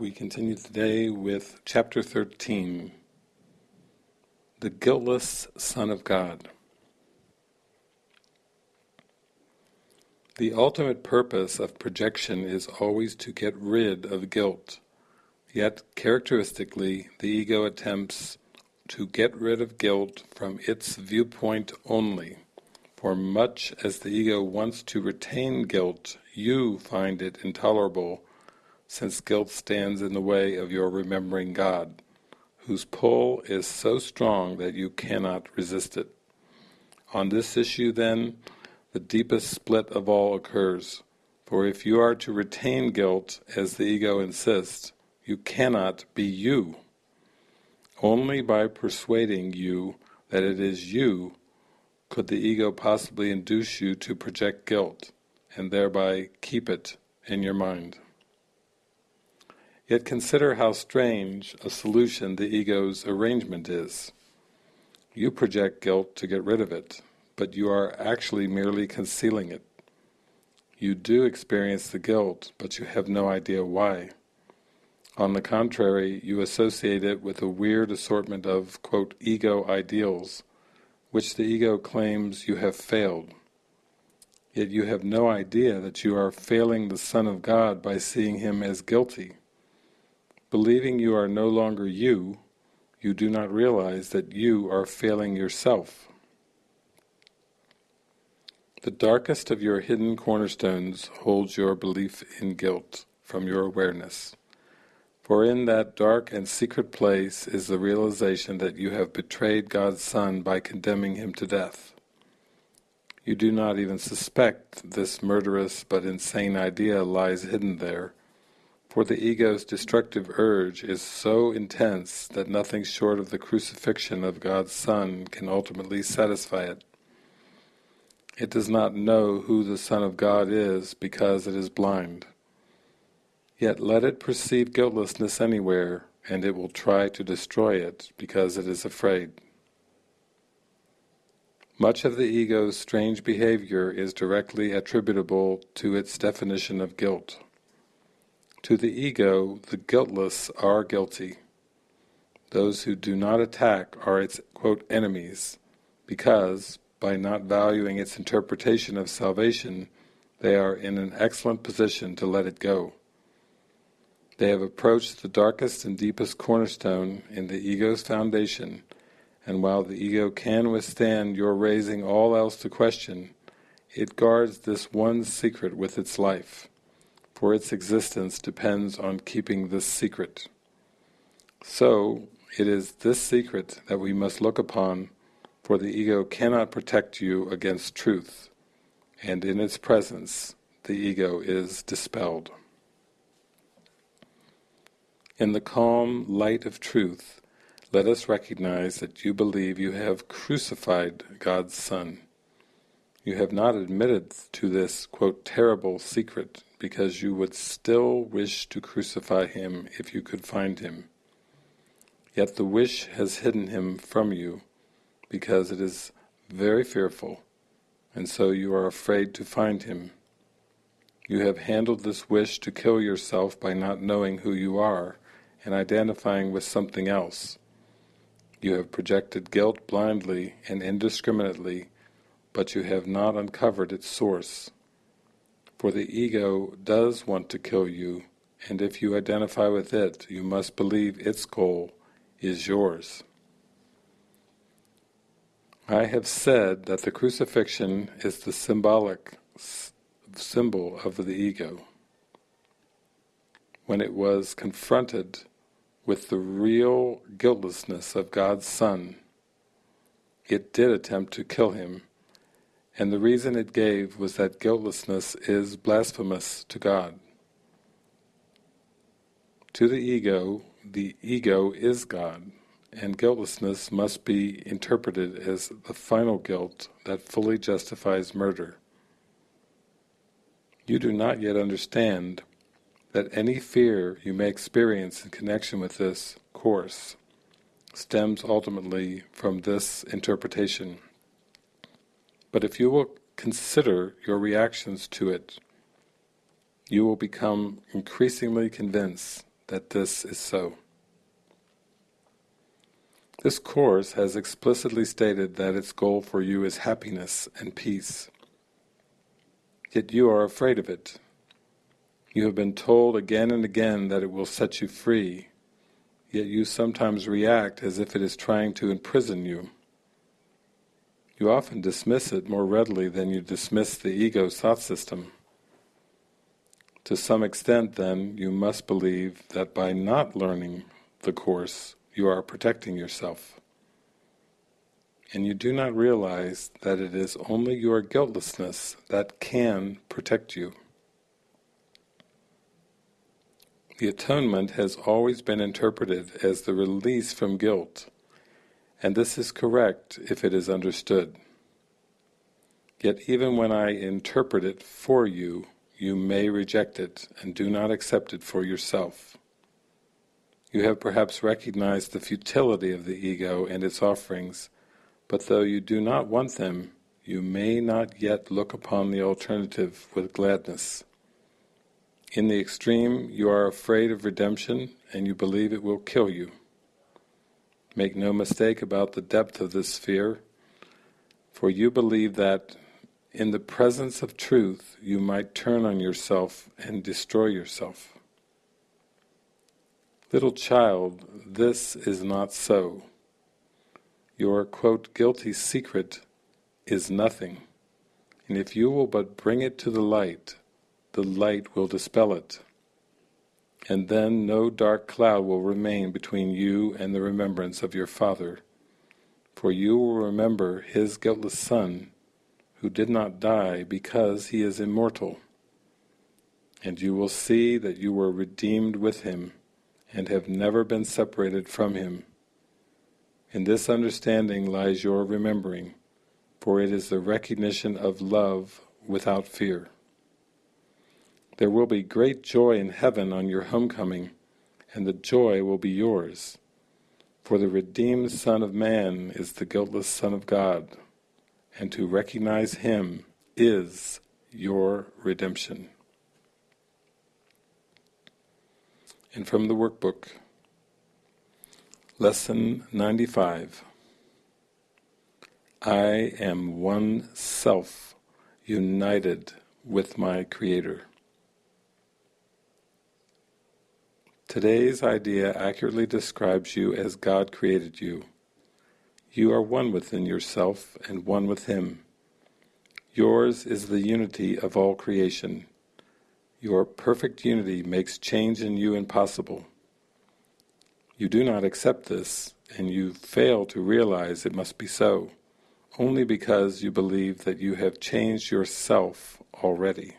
We continue today with chapter 13, The Guiltless Son of God. The ultimate purpose of projection is always to get rid of guilt, yet characteristically the ego attempts to get rid of guilt from its viewpoint only. For much as the ego wants to retain guilt, you find it intolerable since guilt stands in the way of your remembering God, whose pull is so strong that you cannot resist it. On this issue then, the deepest split of all occurs, for if you are to retain guilt as the ego insists, you cannot be you. Only by persuading you that it is you could the ego possibly induce you to project guilt, and thereby keep it in your mind. Yet consider how strange a solution the ego's arrangement is. You project guilt to get rid of it, but you are actually merely concealing it. You do experience the guilt, but you have no idea why. On the contrary, you associate it with a weird assortment of, quote, ego ideals, which the ego claims you have failed. Yet you have no idea that you are failing the Son of God by seeing him as guilty. Believing you are no longer you, you do not realize that you are failing yourself. The darkest of your hidden cornerstones holds your belief in guilt from your awareness. For in that dark and secret place is the realization that you have betrayed God's Son by condemning him to death. You do not even suspect this murderous but insane idea lies hidden there, for the ego's destructive urge is so intense that nothing short of the crucifixion of God's Son can ultimately satisfy it. It does not know who the Son of God is because it is blind. Yet let it perceive guiltlessness anywhere, and it will try to destroy it because it is afraid. Much of the ego's strange behavior is directly attributable to its definition of guilt. To the ego, the guiltless are guilty. Those who do not attack are its quote, enemies, because, by not valuing its interpretation of salvation, they are in an excellent position to let it go. They have approached the darkest and deepest cornerstone in the ego's foundation, and while the ego can withstand your raising all else to question, it guards this one secret with its life for its existence depends on keeping this secret. So, it is this secret that we must look upon, for the ego cannot protect you against truth, and in its presence the ego is dispelled. In the calm light of truth, let us recognize that you believe you have crucified God's Son. You have not admitted to this, quote, terrible secret because you would still wish to crucify him if you could find him. Yet the wish has hidden him from you, because it is very fearful, and so you are afraid to find him. You have handled this wish to kill yourself by not knowing who you are, and identifying with something else. You have projected guilt blindly and indiscriminately, but you have not uncovered its source. For the ego does want to kill you, and if you identify with it, you must believe its goal is yours. I have said that the crucifixion is the symbolic symbol of the ego. When it was confronted with the real guiltlessness of God's Son, it did attempt to kill him and the reason it gave was that guiltlessness is blasphemous to God. To the ego, the ego is God, and guiltlessness must be interpreted as the final guilt that fully justifies murder. You do not yet understand that any fear you may experience in connection with this course stems ultimately from this interpretation. But if you will consider your reactions to it, you will become increasingly convinced that this is so. This Course has explicitly stated that its goal for you is happiness and peace. Yet you are afraid of it. You have been told again and again that it will set you free, yet you sometimes react as if it is trying to imprison you. You often dismiss it more readily than you dismiss the ego's thought system. To some extent, then, you must believe that by not learning the Course, you are protecting yourself. And you do not realize that it is only your guiltlessness that can protect you. The atonement has always been interpreted as the release from guilt, and this is correct if it is understood. Yet even when I interpret it for you, you may reject it and do not accept it for yourself. You have perhaps recognized the futility of the ego and its offerings, but though you do not want them, you may not yet look upon the alternative with gladness. In the extreme, you are afraid of redemption and you believe it will kill you. Make no mistake about the depth of this fear, for you believe that in the presence of truth you might turn on yourself and destroy yourself. Little child, this is not so. Your, quote, guilty secret is nothing, and if you will but bring it to the light, the light will dispel it. And then no dark cloud will remain between you and the remembrance of your Father, for you will remember His guiltless Son, who did not die because He is immortal. And you will see that you were redeemed with Him, and have never been separated from Him. In this understanding lies your remembering, for it is the recognition of love without fear. There will be great joy in heaven on your homecoming, and the joy will be yours. For the redeemed Son of Man is the guiltless Son of God, and to recognize Him is your redemption. And from the workbook, Lesson 95 I am one self united with my Creator. Today's idea accurately describes you as God created you. You are one within yourself and one with Him. Yours is the unity of all creation. Your perfect unity makes change in you impossible. You do not accept this, and you fail to realize it must be so, only because you believe that you have changed yourself already.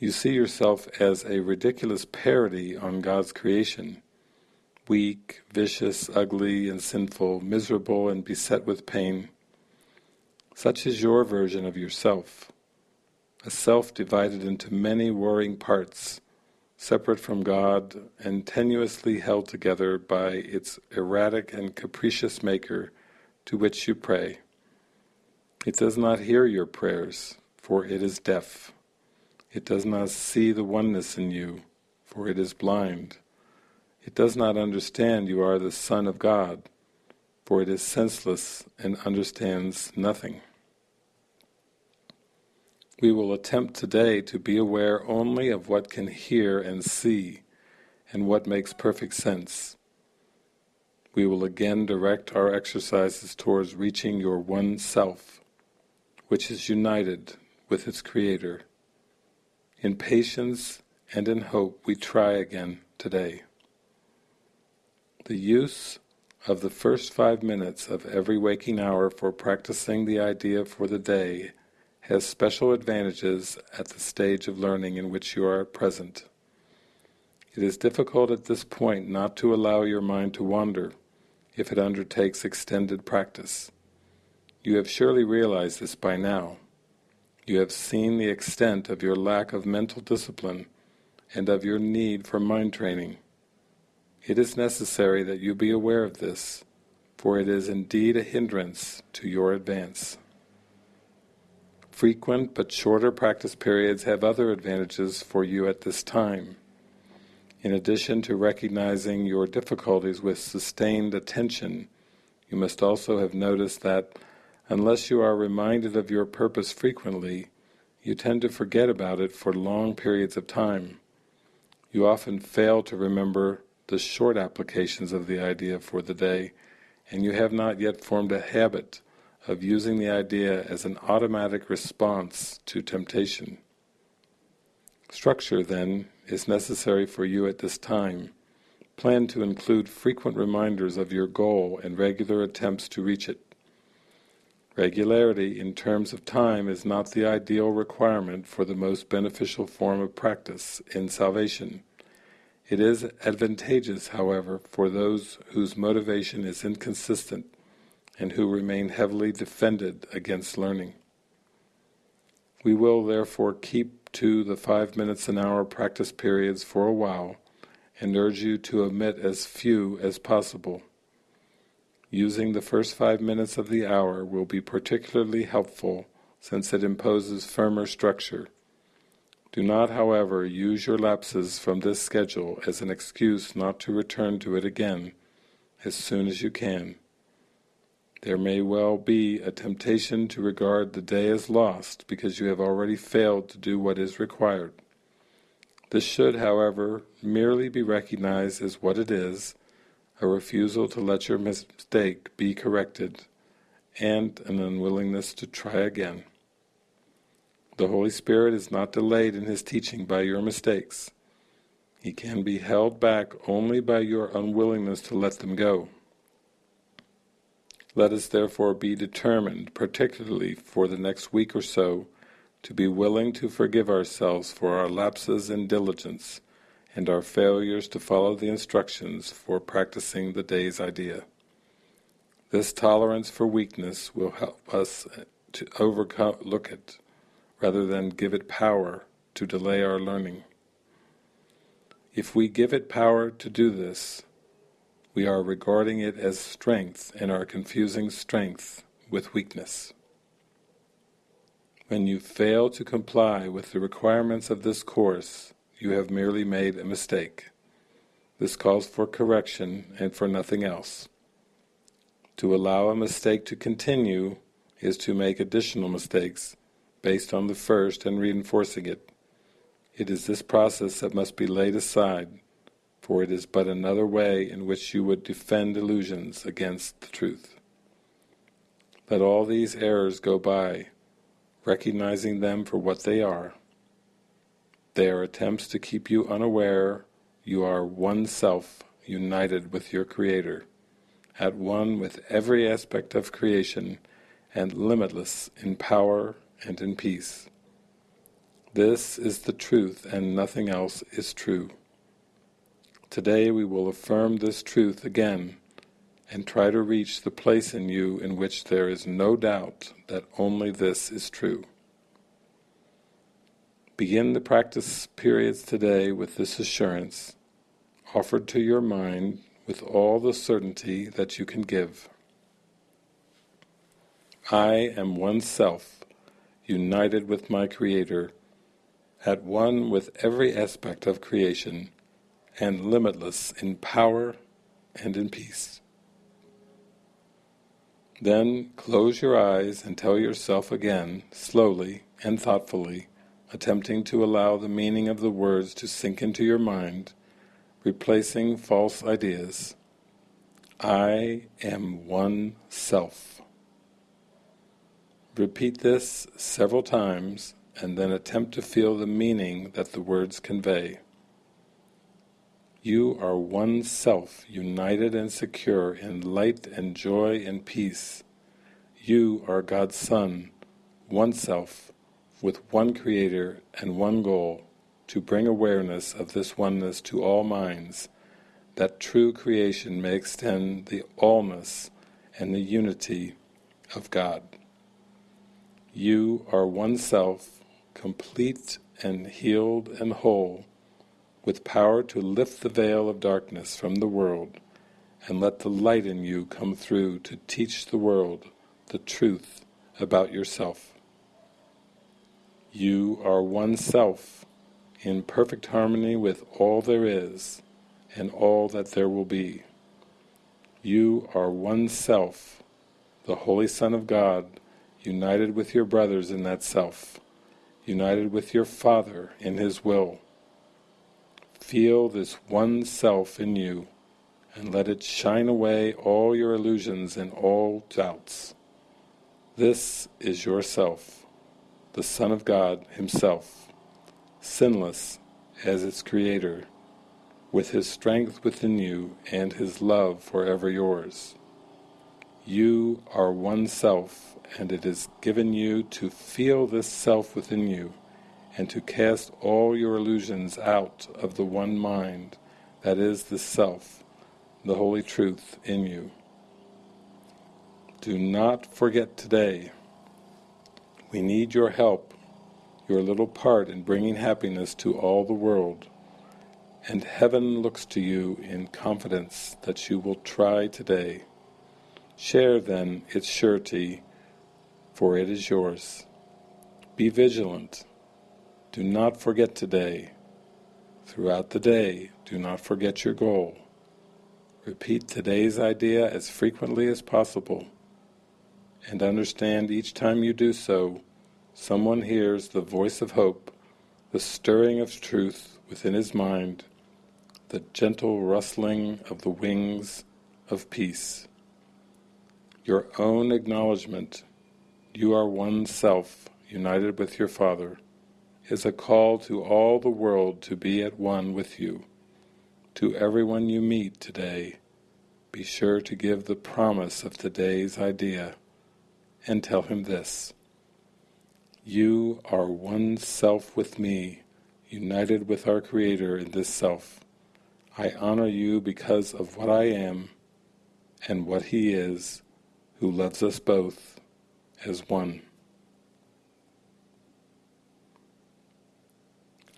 You see yourself as a ridiculous parody on God's creation, weak, vicious, ugly and sinful, miserable and beset with pain. Such is your version of yourself, a self divided into many warring parts, separate from God and tenuously held together by its erratic and capricious maker to which you pray. It does not hear your prayers, for it is deaf. It does not see the oneness in you, for it is blind. It does not understand you are the Son of God, for it is senseless and understands nothing. We will attempt today to be aware only of what can hear and see, and what makes perfect sense. We will again direct our exercises towards reaching your one self, which is united with its Creator. In patience and in hope we try again today. The use of the first five minutes of every waking hour for practicing the idea for the day has special advantages at the stage of learning in which you are at present. It is difficult at this point not to allow your mind to wander if it undertakes extended practice. You have surely realized this by now. You have seen the extent of your lack of mental discipline and of your need for mind training. It is necessary that you be aware of this, for it is indeed a hindrance to your advance. Frequent but shorter practice periods have other advantages for you at this time. In addition to recognizing your difficulties with sustained attention, you must also have noticed that unless you are reminded of your purpose frequently, you tend to forget about it for long periods of time. You often fail to remember the short applications of the idea for the day, and you have not yet formed a habit of using the idea as an automatic response to temptation. Structure, then, is necessary for you at this time. Plan to include frequent reminders of your goal and regular attempts to reach it. Regularity in terms of time is not the ideal requirement for the most beneficial form of practice in salvation. It is advantageous, however, for those whose motivation is inconsistent and who remain heavily defended against learning. We will therefore keep to the five minutes an hour practice periods for a while and urge you to omit as few as possible. Using the first five minutes of the hour will be particularly helpful since it imposes firmer structure. Do not, however, use your lapses from this schedule as an excuse not to return to it again as soon as you can. There may well be a temptation to regard the day as lost because you have already failed to do what is required. This should, however, merely be recognized as what it is, a refusal to let your mistake be corrected, and an unwillingness to try again. The Holy Spirit is not delayed in His teaching by your mistakes. He can be held back only by your unwillingness to let them go. Let us therefore be determined, particularly for the next week or so, to be willing to forgive ourselves for our lapses in diligence and our failures to follow the instructions for practicing the day's idea. This tolerance for weakness will help us to overcome look it, rather than give it power to delay our learning. If we give it power to do this, we are regarding it as strength and are confusing strength with weakness. When you fail to comply with the requirements of this course, you have merely made a mistake. This calls for correction and for nothing else. To allow a mistake to continue is to make additional mistakes based on the first and reinforcing it. It is this process that must be laid aside, for it is but another way in which you would defend illusions against the truth. Let all these errors go by, recognizing them for what they are. They are attempts to keep you unaware you are one self united with your Creator, at one with every aspect of creation, and limitless in power and in peace. This is the truth and nothing else is true. Today we will affirm this truth again and try to reach the place in you in which there is no doubt that only this is true. Begin the practice periods today with this assurance, offered to your mind with all the certainty that you can give. I am one self, united with my Creator, at one with every aspect of creation, and limitless in power and in peace. Then close your eyes and tell yourself again, slowly and thoughtfully, attempting to allow the meaning of the words to sink into your mind, replacing false ideas. I am one self. Repeat this several times and then attempt to feel the meaning that the words convey. You are one self, united and secure in light and joy and peace. You are God's Son, one self, with one Creator and one goal, to bring awareness of this oneness to all minds, that true creation may extend the allness and the unity of God. You are one self, complete and healed and whole, with power to lift the veil of darkness from the world and let the light in you come through to teach the world the truth about yourself. You are one self, in perfect harmony with all there is and all that there will be. You are one self, the Holy Son of God, united with your brothers in that self, united with your Father in His will. Feel this one self in you, and let it shine away all your illusions and all doubts. This is yourself, the Son of God Himself, sinless as its Creator, with His strength within you and His love forever yours. You are one self, and it is given you to feel this self within you, and to cast all your illusions out of the one mind that is the self, the holy truth in you. Do not forget today. We need your help, your little part in bringing happiness to all the world and heaven looks to you in confidence that you will try today. Share then its surety, for it is yours. Be vigilant. Do not forget today. Throughout the day, do not forget your goal. Repeat today's idea as frequently as possible, and understand each time you do so, someone hears the voice of hope, the stirring of truth within his mind, the gentle rustling of the wings of peace. Your own acknowledgement, you are one self, united with your Father, is a call to all the world to be at one with you. To everyone you meet today, be sure to give the promise of today's idea, and tell him this. You are one self with me, united with our Creator in this self. I honor you because of what I am and what He is, who loves us both as one.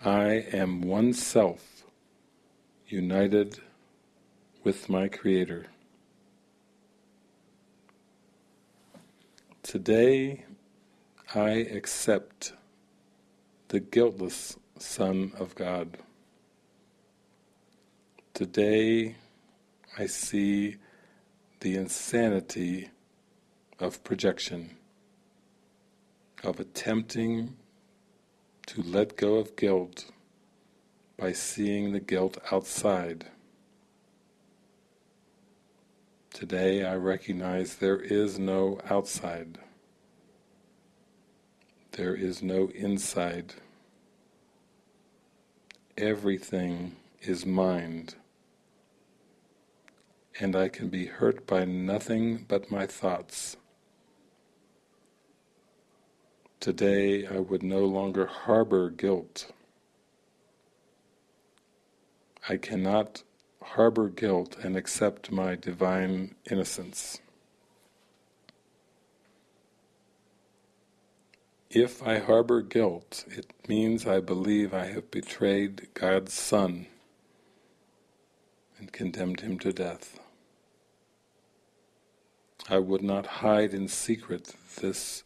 I am one self, united with my Creator. Today I accept the guiltless Son of God. Today I see the insanity of projection, of attempting to let go of guilt by seeing the guilt outside. Today I recognize there is no outside. There is no inside. Everything is mind and I can be hurt by nothing but my thoughts. Today I would no longer harbor guilt. I cannot harbor guilt and accept my divine innocence. If I harbor guilt, it means I believe I have betrayed God's Son and condemned him to death. I would not hide in secret this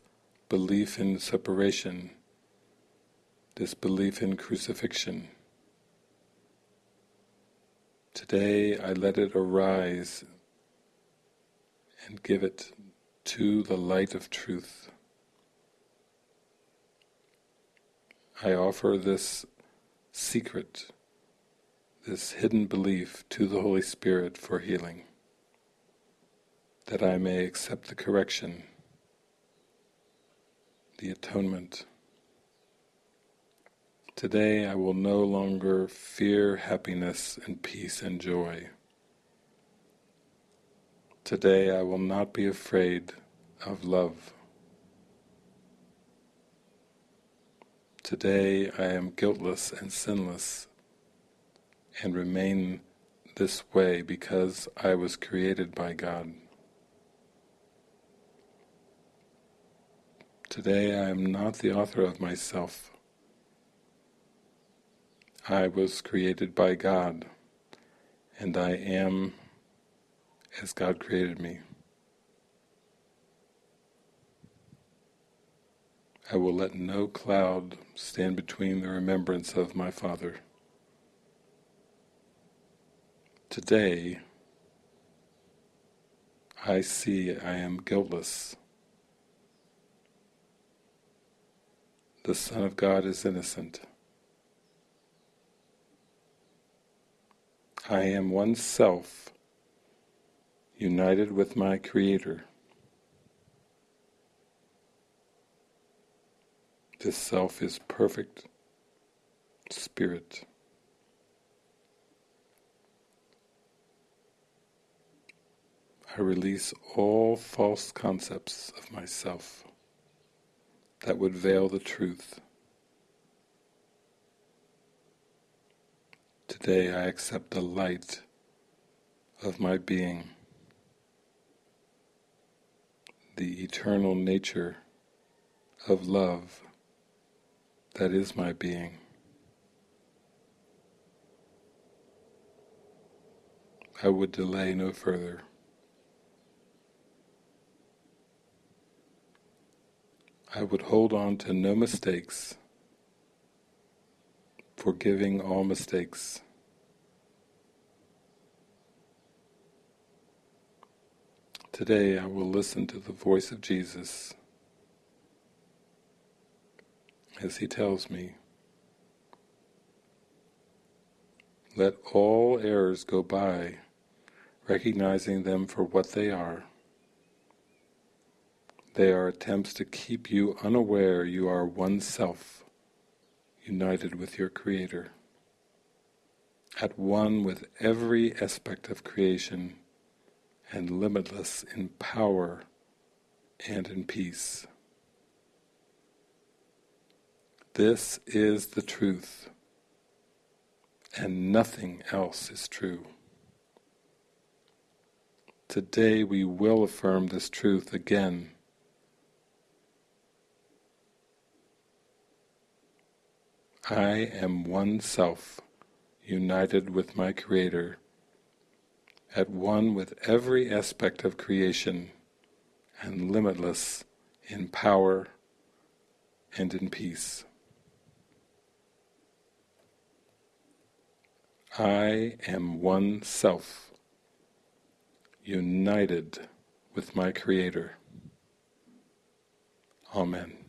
belief in separation, this belief in crucifixion. Today I let it arise and give it to the light of truth. I offer this secret, this hidden belief to the Holy Spirit for healing that I may accept the correction, the atonement. Today I will no longer fear happiness and peace and joy. Today I will not be afraid of love. Today I am guiltless and sinless and remain this way because I was created by God. Today I am not the author of myself. I was created by God, and I am as God created me. I will let no cloud stand between the remembrance of my Father. Today, I see I am guiltless. The Son of God is innocent. I am one self, united with my Creator. This self is perfect spirit. I release all false concepts of myself that would veil the truth. Today I accept the light of my being, the eternal nature of love that is my being. I would delay no further. I would hold on to no mistakes, forgiving all mistakes. Today I will listen to the voice of Jesus as he tells me, let all errors go by, recognizing them for what they are. They are attempts to keep you unaware you are one self, united with your Creator, at one with every aspect of creation, and limitless in power and in peace. This is the truth, and nothing else is true. Today we will affirm this truth again. I am one self, united with my Creator, at one with every aspect of creation, and limitless in power and in peace. I am one self, united with my Creator. Amen.